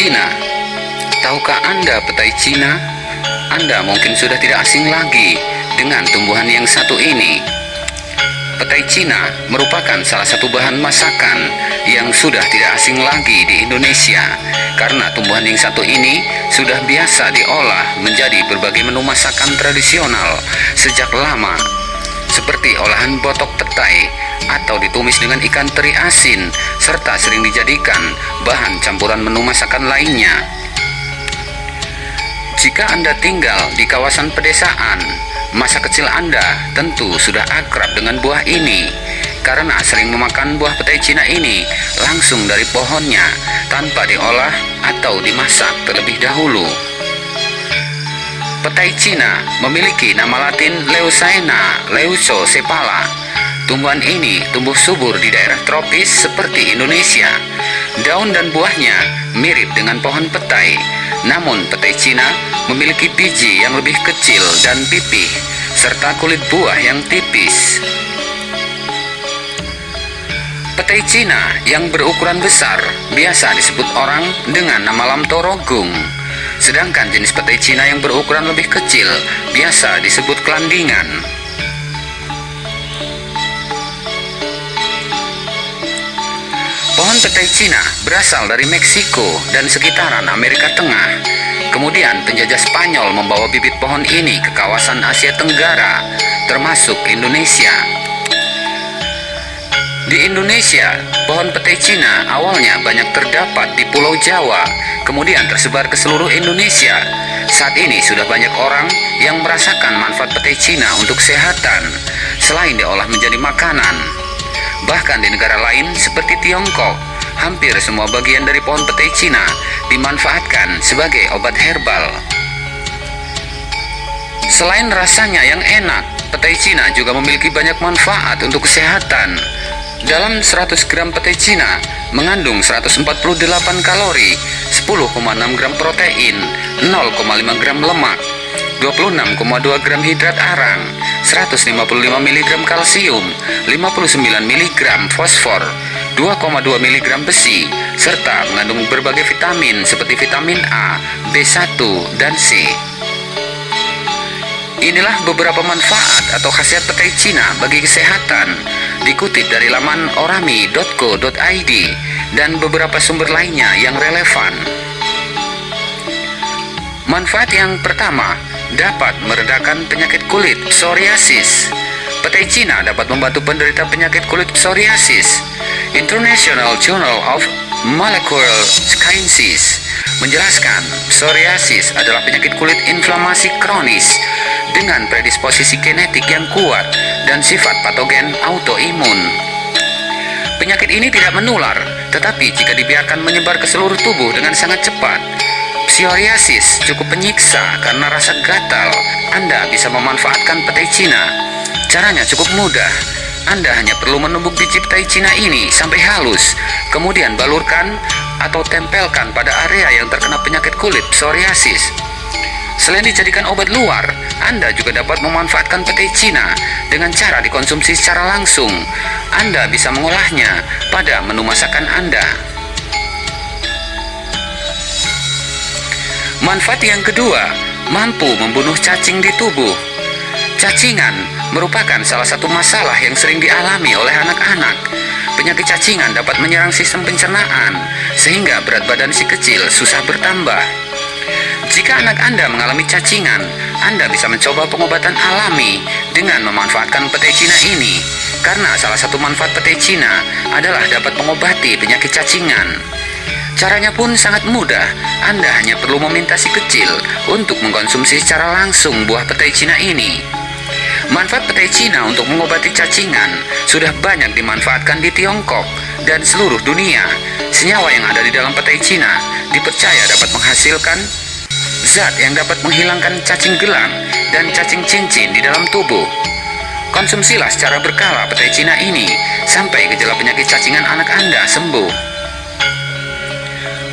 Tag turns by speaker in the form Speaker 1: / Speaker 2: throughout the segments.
Speaker 1: Cina. Tahukah Anda petai Cina? Anda mungkin sudah tidak asing lagi dengan tumbuhan yang satu ini. Petai Cina merupakan salah satu bahan masakan yang sudah tidak asing lagi di Indonesia karena tumbuhan yang satu ini sudah biasa diolah menjadi berbagai menu masakan tradisional sejak lama seperti olahan botok petai atau ditumis dengan ikan teri asin serta sering dijadikan bahan campuran menu masakan lainnya. Jika Anda tinggal di kawasan pedesaan, masa kecil Anda tentu sudah akrab dengan buah ini karena sering memakan buah petai Cina ini langsung dari pohonnya tanpa diolah atau dimasak terlebih dahulu. Petai Cina memiliki nama latin Leucaena leucocephala. Tumbuhan ini tumbuh subur di daerah tropis seperti Indonesia. Daun dan buahnya mirip dengan pohon petai, namun petai Cina memiliki biji yang lebih kecil dan pipih, serta kulit buah yang tipis. Petai Cina yang berukuran besar biasa disebut orang dengan nama lamtorogung. Sedangkan jenis petai Cina yang berukuran lebih kecil biasa disebut kelandingan. Pohon petai Cina berasal dari Meksiko dan sekitaran Amerika Tengah. Kemudian penjajah Spanyol membawa bibit pohon ini ke kawasan Asia Tenggara, termasuk Indonesia. Di Indonesia, pohon petai Cina awalnya banyak terdapat di Pulau Jawa, kemudian tersebar ke seluruh Indonesia. Saat ini sudah banyak orang yang merasakan manfaat petai Cina untuk kesehatan, selain diolah menjadi makanan. Bahkan di negara lain seperti Tiongkok, hampir semua bagian dari pohon petai Cina dimanfaatkan sebagai obat herbal. Selain rasanya yang enak, petai Cina juga memiliki banyak manfaat untuk kesehatan. Dalam 100 gram petai Cina mengandung 148 kalori, 10,6 gram protein, 0,5 gram lemak, 26,2 gram hidrat arang, 155 mg kalsium, 59 mg fosfor, 2,2 mg besi, serta mengandung berbagai vitamin seperti vitamin A, B1, dan C. Inilah beberapa manfaat atau khasiat petai Cina bagi kesehatan dikutip dari laman orami.co.id dan beberapa sumber lainnya yang relevan. Manfaat yang pertama, dapat meredakan penyakit kulit psoriasis. Petai Cina dapat membantu penderita penyakit kulit psoriasis. International Journal of Molecular Sciences menjelaskan psoriasis adalah penyakit kulit inflamasi kronis dengan predisposisi genetik yang kuat dan sifat patogen autoimun. Penyakit ini tidak menular, tetapi jika dibiarkan menyebar ke seluruh tubuh dengan sangat cepat, psoriasis cukup penyiksa karena rasa gatal. Anda bisa memanfaatkan petai Cina. Caranya cukup mudah. Anda hanya perlu menumbuk biji petai Cina ini sampai halus, kemudian balurkan atau tempelkan pada area yang terkena penyakit kulit psoriasis. Selain dijadikan obat luar, Anda juga dapat memanfaatkan petai Cina dengan cara dikonsumsi secara langsung. Anda bisa mengolahnya pada menu masakan Anda. Manfaat yang kedua, mampu membunuh cacing di tubuh. Cacingan merupakan salah satu masalah yang sering dialami oleh anak-anak. Penyakit cacingan dapat menyerang sistem pencernaan, sehingga berat badan si kecil susah bertambah. Jika anak Anda mengalami cacingan, Anda bisa mencoba pengobatan alami dengan memanfaatkan petai Cina ini. Karena salah satu manfaat petai Cina adalah dapat mengobati penyakit cacingan. Caranya pun sangat mudah. Anda hanya perlu meminta si kecil untuk mengkonsumsi secara langsung buah petai Cina ini. Manfaat petai Cina untuk mengobati cacingan sudah banyak dimanfaatkan di Tiongkok dan seluruh dunia. Senyawa yang ada di dalam petai Cina dipercaya dapat menghasilkan zat yang dapat menghilangkan cacing gelang dan cacing cincin di dalam tubuh. Konsumsilah secara berkala petai Cina ini sampai gejala penyakit cacingan anak Anda sembuh.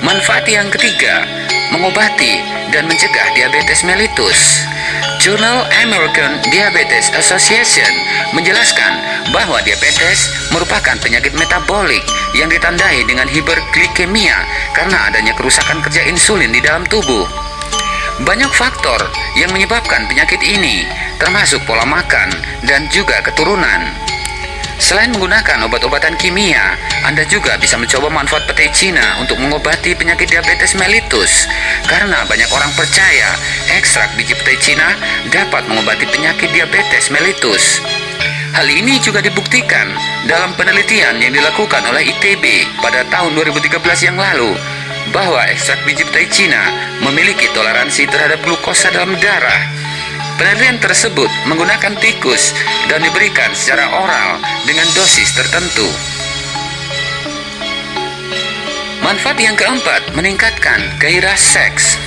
Speaker 1: Manfaat yang ketiga, mengobati, dan mencegah diabetes mellitus. Jurnal American Diabetes Association menjelaskan bahwa diabetes merupakan penyakit metabolik yang ditandai dengan hiperglikemia karena adanya kerusakan kerja insulin di dalam tubuh. Banyak faktor yang menyebabkan penyakit ini, termasuk pola makan dan juga keturunan. Selain menggunakan obat-obatan kimia, Anda juga bisa mencoba manfaat petai Cina untuk mengobati penyakit diabetes mellitus. Karena banyak orang percaya ekstrak biji petai Cina dapat mengobati penyakit diabetes mellitus. Hal ini juga dibuktikan dalam penelitian yang dilakukan oleh ITB pada tahun 2013 yang lalu bahwa ekstrak biji petai Cina memiliki toleransi terhadap glukosa dalam darah Penelitian tersebut menggunakan tikus dan diberikan secara oral dengan dosis tertentu. Manfaat yang keempat, meningkatkan gairah seks.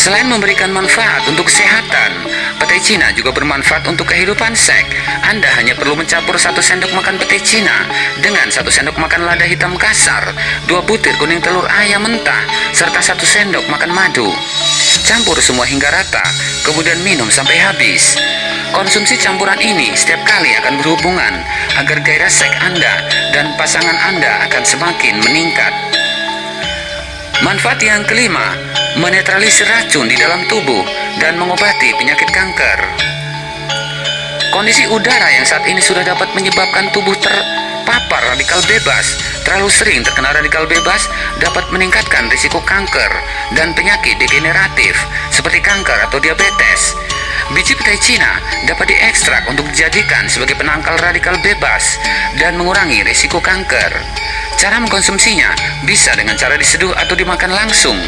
Speaker 1: Selain memberikan manfaat untuk kesehatan, petai Cina juga bermanfaat untuk kehidupan seks. Anda hanya perlu mencampur satu sendok makan petai Cina dengan satu sendok makan lada hitam kasar, dua butir kuning telur ayam mentah, serta satu sendok makan madu. Campur semua hingga rata, kemudian minum sampai habis. Konsumsi campuran ini setiap kali akan berhubungan agar gairah seks Anda dan pasangan Anda akan semakin meningkat. Manfaat yang kelima, menetralisir racun di dalam tubuh dan mengobati penyakit kanker. Kondisi udara yang saat ini sudah dapat menyebabkan tubuh terpapar radikal bebas, terlalu sering terkena radikal bebas dapat meningkatkan risiko kanker dan penyakit degeneratif seperti kanker atau diabetes. Biji petai Cina dapat diekstrak untuk dijadikan sebagai penangkal radikal bebas dan mengurangi risiko kanker. Cara mengkonsumsinya bisa dengan cara diseduh atau dimakan langsung.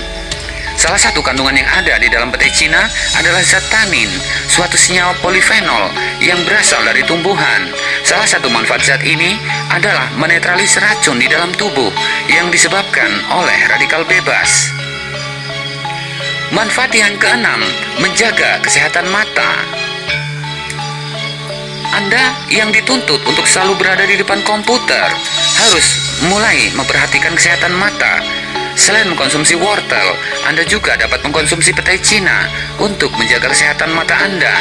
Speaker 1: Salah satu kandungan yang ada di dalam petai Cina adalah zat tanin, suatu senyawa polifenol yang berasal dari tumbuhan. Salah satu manfaat zat ini adalah menetralisir racun di dalam tubuh yang disebabkan oleh radikal bebas. Manfaat yang keenam, menjaga kesehatan mata. Anda yang dituntut untuk selalu berada di depan komputer harus mulai memperhatikan kesehatan mata Selain mengkonsumsi wortel, Anda juga dapat mengkonsumsi petai Cina untuk menjaga kesehatan mata Anda.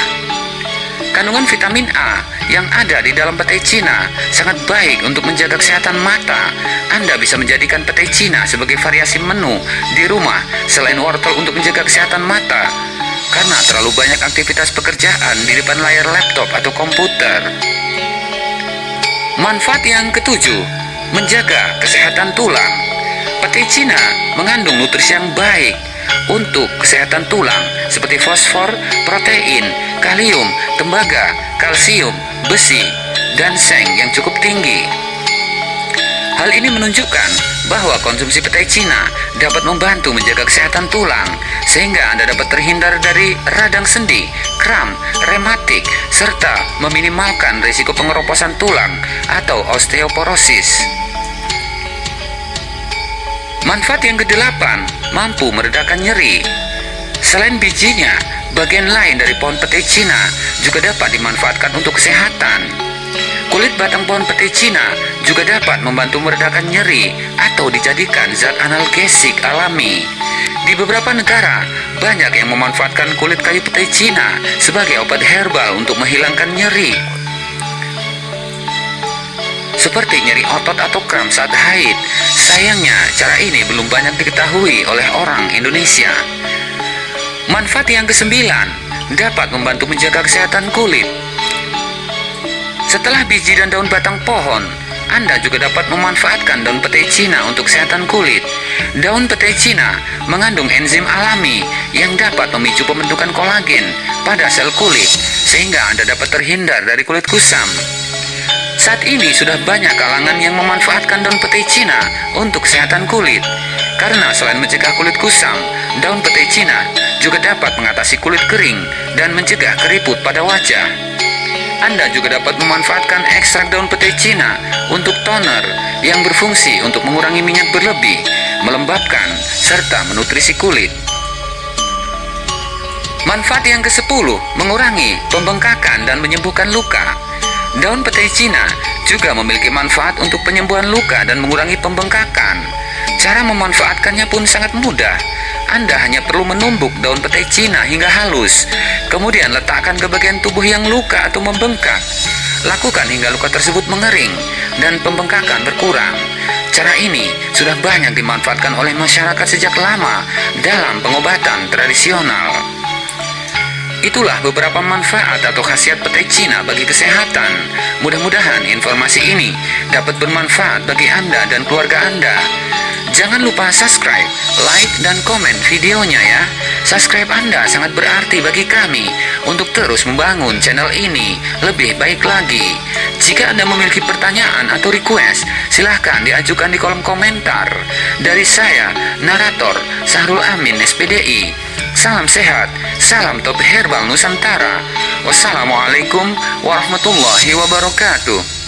Speaker 1: Kandungan vitamin A yang ada di dalam petai Cina sangat baik untuk menjaga kesehatan mata. Anda bisa menjadikan petai Cina sebagai variasi menu di rumah selain wortel untuk menjaga kesehatan mata. Karena terlalu banyak aktivitas pekerjaan di depan layar laptop atau komputer. Manfaat yang ketujuh, menjaga kesehatan tulang. Petai Cina mengandung nutrisi yang baik untuk kesehatan tulang seperti fosfor, protein, kalium, tembaga, kalsium, besi, dan seng yang cukup tinggi. Hal ini menunjukkan bahwa konsumsi petai Cina dapat membantu menjaga kesehatan tulang sehingga Anda dapat terhindar dari radang sendi, kram, rematik, serta meminimalkan risiko pengeroposan tulang atau osteoporosis. Manfaat yang kedelapan, mampu meredakan nyeri. Selain bijinya, bagian lain dari pohon petai Cina juga dapat dimanfaatkan untuk kesehatan. Kulit batang pohon petai Cina juga dapat membantu meredakan nyeri atau dijadikan zat analgesik alami. Di beberapa negara, banyak yang memanfaatkan kulit kayu petai Cina sebagai obat herbal untuk menghilangkan nyeri seperti nyeri otot atau kram saat haid. Sayangnya, cara ini belum banyak diketahui oleh orang Indonesia. Manfaat yang kesembilan, dapat membantu menjaga kesehatan kulit. Setelah biji dan daun batang pohon, anda juga dapat memanfaatkan daun petai Cina untuk kesehatan kulit. Daun petai Cina mengandung enzim alami yang dapat memicu pembentukan kolagen pada sel kulit, sehingga Anda dapat terhindar dari kulit kusam. Saat ini sudah banyak kalangan yang memanfaatkan daun petai Cina untuk kesehatan kulit. Karena selain mencegah kulit kusam, daun petai Cina juga dapat mengatasi kulit kering dan mencegah keriput pada wajah. Anda juga dapat memanfaatkan ekstrak daun petai Cina untuk toner yang berfungsi untuk mengurangi minyak berlebih, melembabkan, serta menutrisi kulit. Manfaat yang ke-10, mengurangi pembengkakan dan menyembuhkan luka. Daun petai Cina juga memiliki manfaat untuk penyembuhan luka dan mengurangi pembengkakan. Cara memanfaatkannya pun sangat mudah. Anda hanya perlu menumbuk daun petai Cina hingga halus, kemudian letakkan ke bagian tubuh yang luka atau membengkak. Lakukan hingga luka tersebut mengering dan pembengkakan berkurang. Cara ini sudah banyak dimanfaatkan oleh masyarakat sejak lama dalam pengobatan tradisional. Itulah beberapa manfaat atau khasiat petai Cina bagi kesehatan. Mudah-mudahan informasi ini dapat bermanfaat bagi Anda dan keluarga Anda. Jangan lupa subscribe, like, dan komen videonya ya. Subscribe Anda sangat berarti bagi kami untuk terus membangun channel ini lebih baik lagi. Jika Anda memiliki pertanyaan atau request, silahkan diajukan di kolom komentar. Dari saya, narator Sahrul Amin SPDI. Salam sehat, salam top herbal Nusantara. Wassalamualaikum warahmatullahi wabarakatuh.